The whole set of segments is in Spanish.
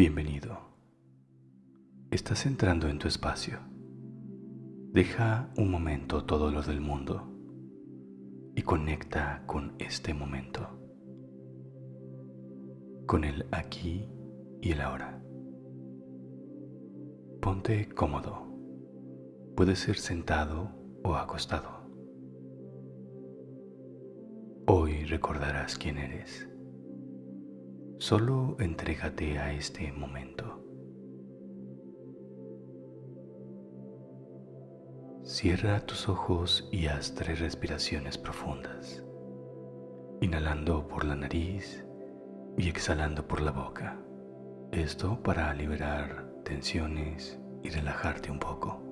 Bienvenido. Estás entrando en tu espacio. Deja un momento todo lo del mundo y conecta con este momento, con el aquí y el ahora. Ponte cómodo. Puede ser sentado o acostado. Hoy recordarás quién eres. Solo entrégate a este momento. Cierra tus ojos y haz tres respiraciones profundas, inhalando por la nariz y exhalando por la boca. Esto para liberar tensiones y relajarte un poco.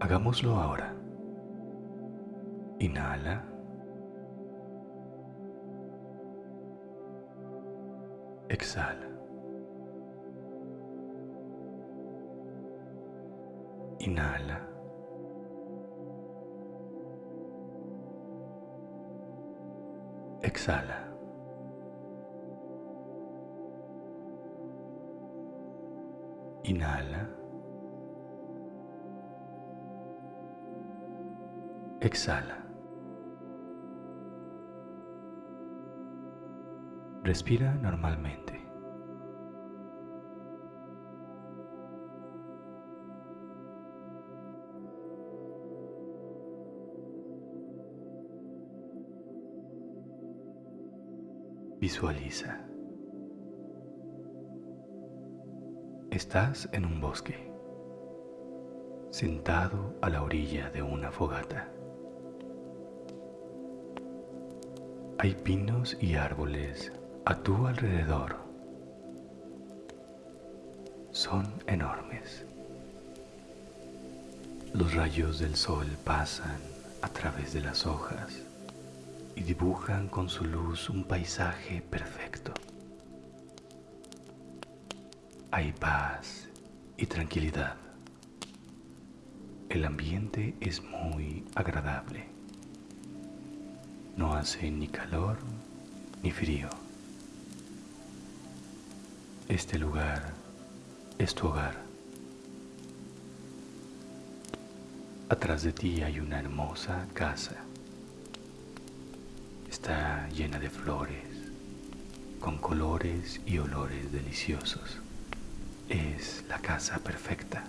Hagámoslo ahora. Inhala. Exhala. Inhala. Exhala. Inhala. Exhala. Respira normalmente. Visualiza. Estás en un bosque, sentado a la orilla de una fogata. Hay pinos y árboles a tu alrededor. Son enormes. Los rayos del sol pasan a través de las hojas y dibujan con su luz un paisaje perfecto. Hay paz y tranquilidad. El ambiente es muy agradable. No hace ni calor ni frío. Este lugar es tu hogar. Atrás de ti hay una hermosa casa Está llena de flores, con colores y olores deliciosos. Es la casa perfecta.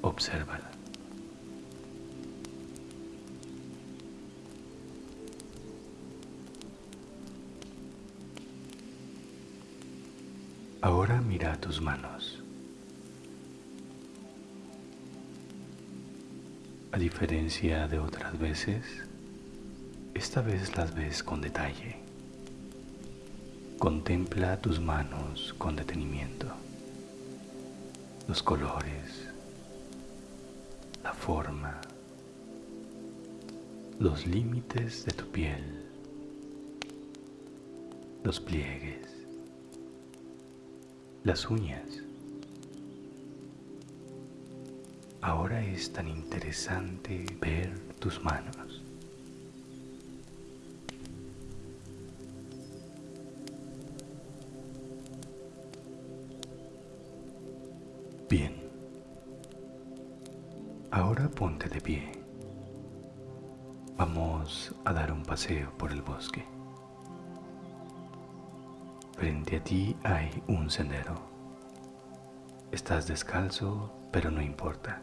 Obsérvala. Ahora mira tus manos. A diferencia de otras veces, esta vez las ves con detalle. Contempla tus manos con detenimiento. Los colores, la forma, los límites de tu piel, los pliegues, las uñas. Ahora es tan interesante ver tus manos. Bien. Ahora ponte de pie. Vamos a dar un paseo por el bosque. Frente a ti hay un sendero. Estás descalzo, pero no importa.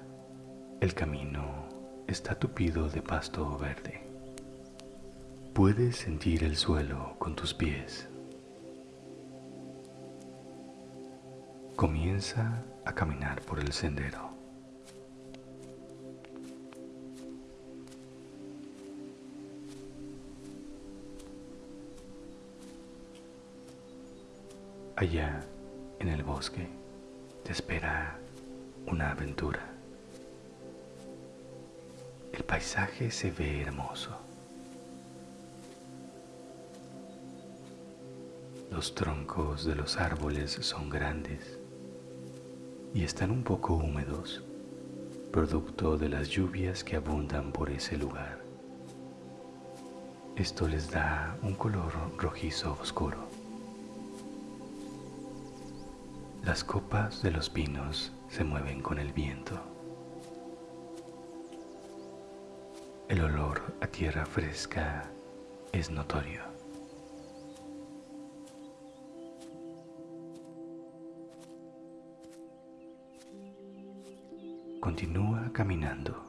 El camino está tupido de pasto verde. Puedes sentir el suelo con tus pies. Comienza a caminar por el sendero. Allá en el bosque te espera una aventura. El paisaje se ve hermoso. Los troncos de los árboles son grandes y están un poco húmedos, producto de las lluvias que abundan por ese lugar. Esto les da un color rojizo oscuro. Las copas de los pinos se mueven con el viento. El olor a tierra fresca es notorio. Continúa caminando.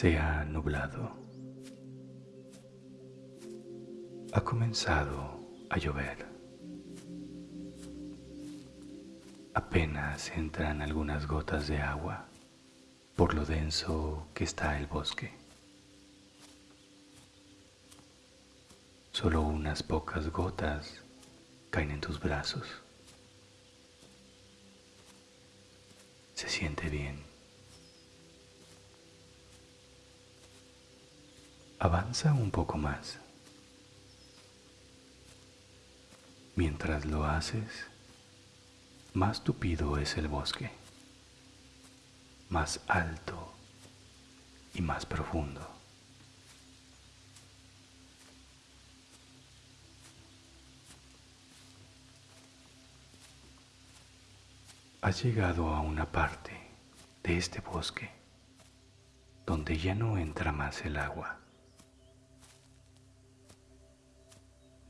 Se ha nublado. Ha comenzado a llover. Apenas entran algunas gotas de agua por lo denso que está el bosque. Solo unas pocas gotas caen en tus brazos. Se siente bien. Avanza un poco más. Mientras lo haces, más tupido es el bosque, más alto y más profundo. Has llegado a una parte de este bosque donde ya no entra más el agua.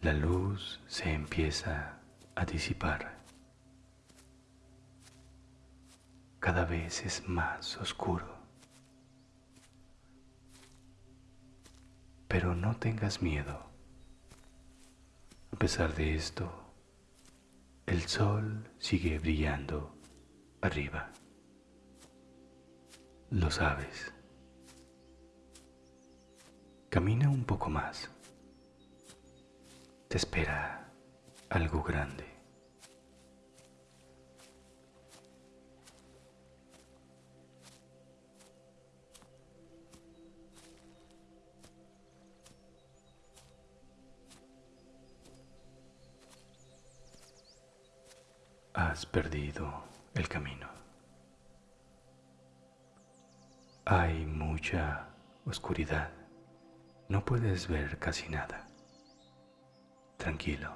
La luz se empieza a disipar. Cada vez es más oscuro. Pero no tengas miedo. A pesar de esto, el sol sigue brillando arriba. Lo sabes. Camina un poco más te espera algo grande. Has perdido el camino. Hay mucha oscuridad. No puedes ver casi nada. Tranquilo.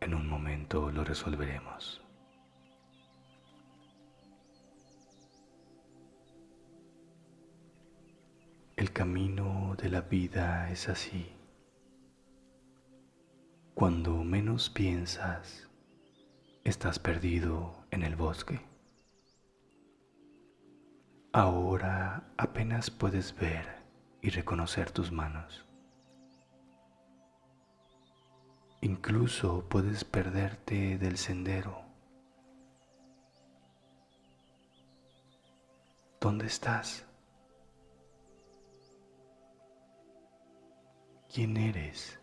En un momento lo resolveremos. El camino de la vida es así. Cuando menos piensas, estás perdido en el bosque. Ahora apenas puedes ver y reconocer tus manos. Incluso puedes perderte del sendero. ¿Dónde estás? ¿Quién eres?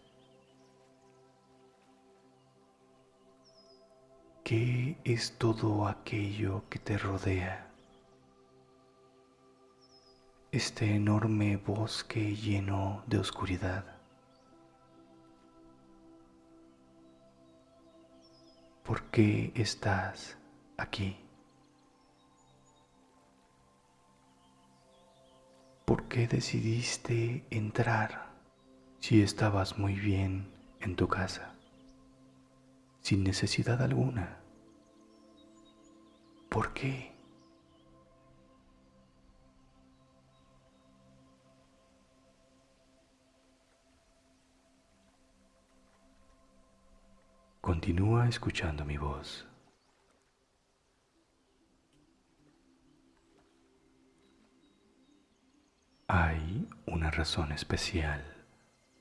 ¿Qué es todo aquello que te rodea? Este enorme bosque lleno de oscuridad. ¿Por qué estás aquí? ¿Por qué decidiste entrar si estabas muy bien en tu casa, sin necesidad alguna? ¿Por qué? Continúa escuchando mi voz. Hay una razón especial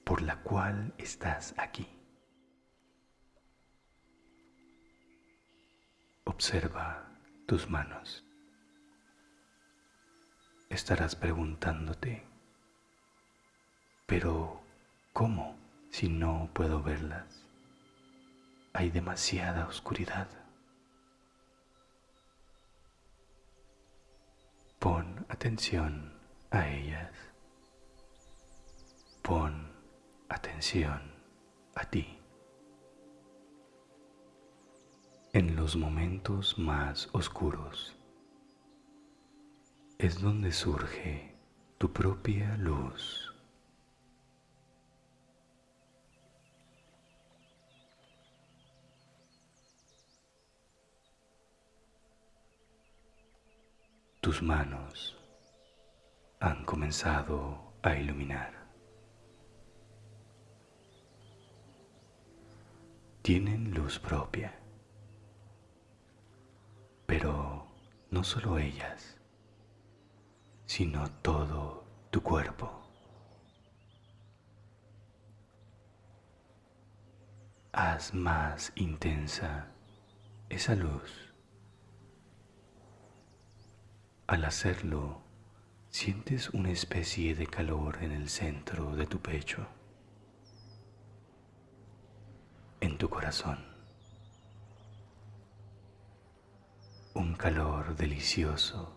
por la cual estás aquí. Observa tus manos. Estarás preguntándote, pero ¿cómo si no puedo verlas? Hay demasiada oscuridad. Pon atención a ellas. Pon atención a ti. En los momentos más oscuros es donde surge tu propia luz. Tus manos han comenzado a iluminar. Tienen luz propia, pero no solo ellas, sino todo tu cuerpo. Haz más intensa esa luz Al hacerlo, sientes una especie de calor en el centro de tu pecho, en tu corazón. Un calor delicioso,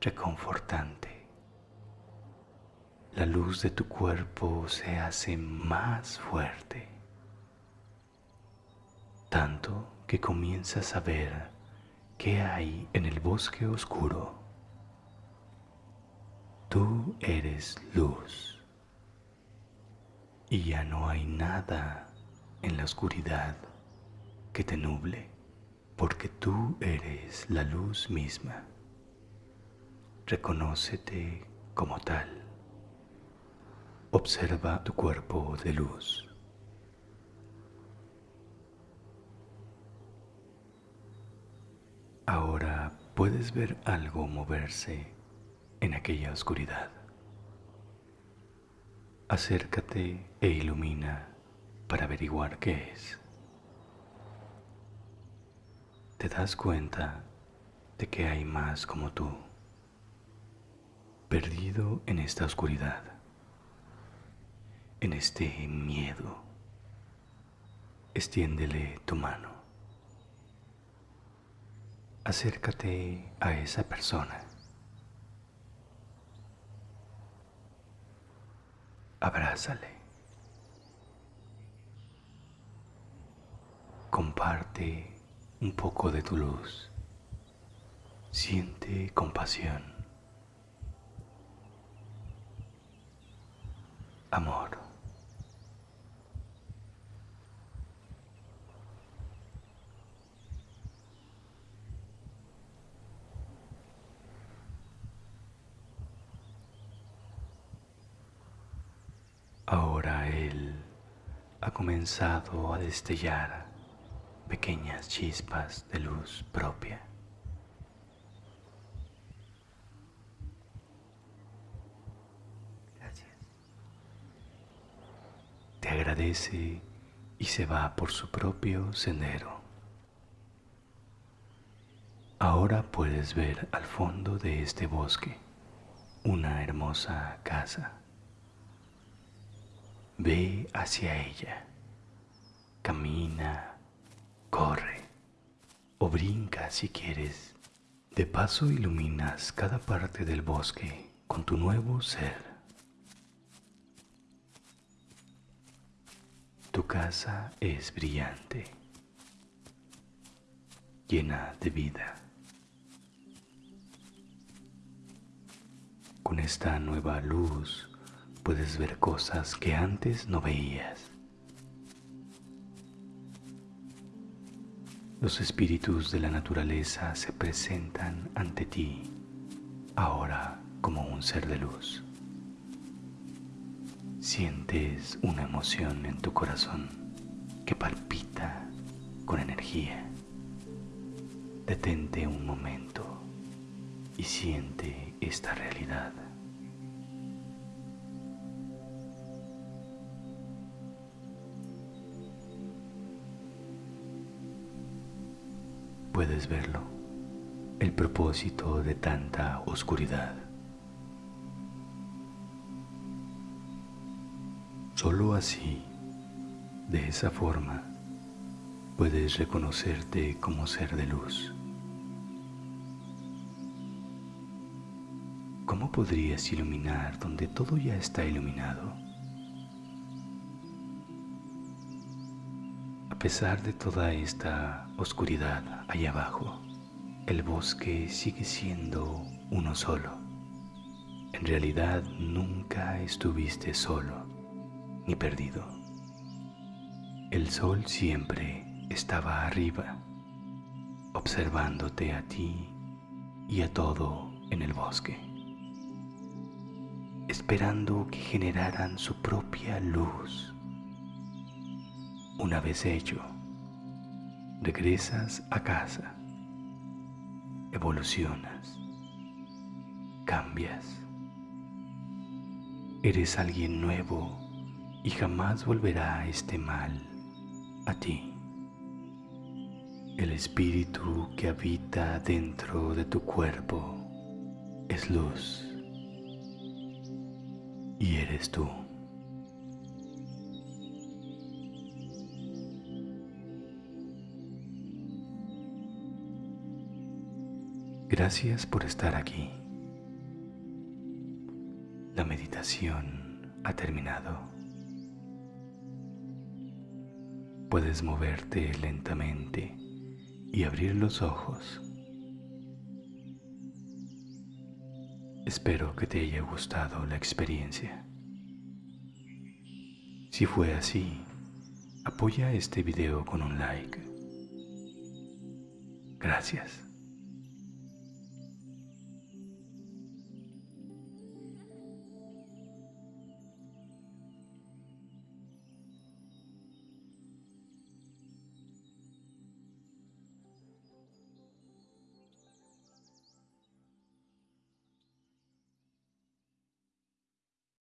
reconfortante. La luz de tu cuerpo se hace más fuerte, tanto que comienzas a ver ¿Qué hay en el bosque oscuro? Tú eres luz y ya no hay nada en la oscuridad que te nuble, porque tú eres la luz misma. Reconócete como tal. Observa tu cuerpo de luz. Ahora puedes ver algo moverse en aquella oscuridad. Acércate e ilumina para averiguar qué es. Te das cuenta de que hay más como tú, perdido en esta oscuridad, en este miedo. Extiéndele tu mano acércate a esa persona. Abrázale. Comparte un poco de tu luz. Siente compasión. Amor. Ahora Él ha comenzado a destellar pequeñas chispas de luz propia. Gracias. Te agradece y se va por su propio sendero. Ahora puedes ver al fondo de este bosque una hermosa casa. Ve hacia ella, camina, corre o brinca si quieres. De paso iluminas cada parte del bosque con tu nuevo ser. Tu casa es brillante, llena de vida. Con esta nueva luz puedes ver cosas que antes no veías. Los espíritus de la naturaleza se presentan ante ti ahora como un ser de luz. Sientes una emoción en tu corazón que palpita con energía. Detente un momento y siente esta realidad. Puedes verlo, el propósito de tanta oscuridad. Solo así, de esa forma, puedes reconocerte como ser de luz. ¿Cómo podrías iluminar donde todo ya está iluminado? A pesar de toda esta oscuridad allá abajo, el bosque sigue siendo uno solo. En realidad nunca estuviste solo ni perdido. El sol siempre estaba arriba, observándote a ti y a todo en el bosque, esperando que generaran su propia luz. Una vez hecho, regresas a casa, evolucionas, cambias, eres alguien nuevo y jamás volverá este mal a ti. El espíritu que habita dentro de tu cuerpo es luz y eres tú. Gracias por estar aquí. La meditación ha terminado. Puedes moverte lentamente y abrir los ojos. Espero que te haya gustado la experiencia. Si fue así, apoya este video con un like. Gracias.